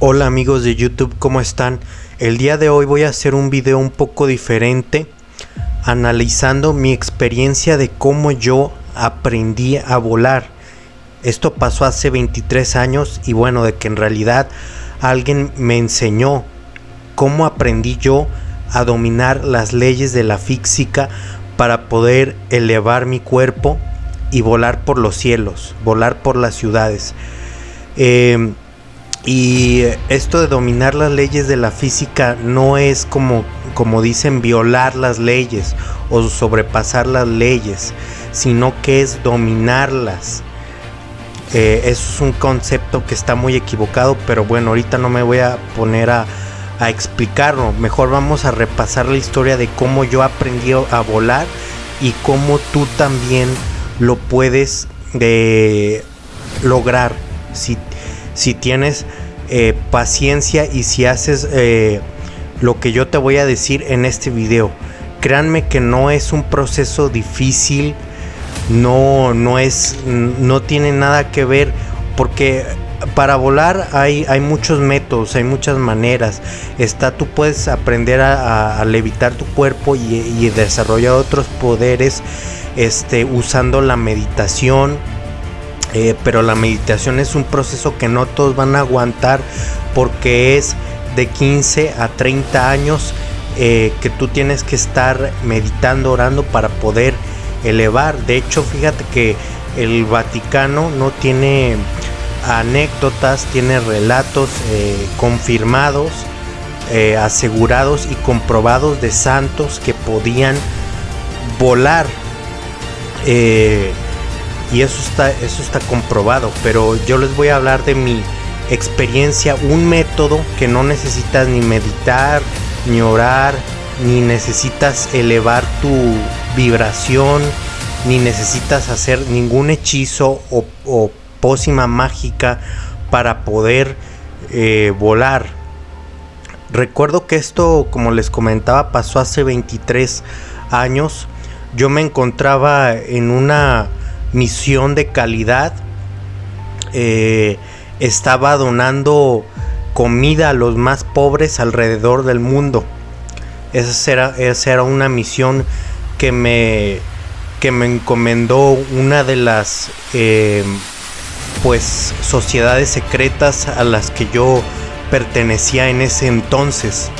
Hola amigos de YouTube, ¿cómo están? El día de hoy voy a hacer un video un poco diferente analizando mi experiencia de cómo yo aprendí a volar. Esto pasó hace 23 años y bueno, de que en realidad alguien me enseñó cómo aprendí yo a dominar las leyes de la física para poder elevar mi cuerpo y volar por los cielos, volar por las ciudades. Eh, y esto de dominar las leyes de la física no es como, como dicen violar las leyes o sobrepasar las leyes, sino que es dominarlas. Eh, eso es un concepto que está muy equivocado, pero bueno, ahorita no me voy a poner a, explicarlo. Mejor vamos a repasar la historia de cómo yo aprendí a volar y cómo tú también lo puedes de lograr si, si tienes eh, paciencia y si haces eh, lo que yo te voy a decir en este video. Créanme que no es un proceso difícil, no, no es, no tiene nada que ver porque para volar hay, hay muchos métodos, hay muchas maneras. Está, tú puedes aprender a, levitar tu cuerpo y, y desarrollar otros poderes este, usando la meditación. Eh, pero la meditación es un proceso que no todos van a aguantar porque es de 15 a 30 años eh, que tú tienes que estar meditando, orando para poder elevar. De hecho, fíjate que el Vaticano no tiene anécdotas, tiene relatos eh, confirmados, asegurados y comprobados de santos que podían volar y eso está, eso está comprobado, pero yo les voy a hablar de mi experiencia, un método que no necesitas ni meditar, ni orar, ni necesitas elevar tu vibración, ni necesitas hacer ningún hechizo o, pócima mágica para poder eh, volar. Recuerdo que esto, como les comentaba, pasó hace 23 años yo me encontraba en una misión de calidad. Eh, estaba donando comida a los más pobres alrededor del mundo. Esa era, esa era una misión que me, que me encomendó una de las eh, pues sociedades secretas a las que yo pertenecía en ese entonces.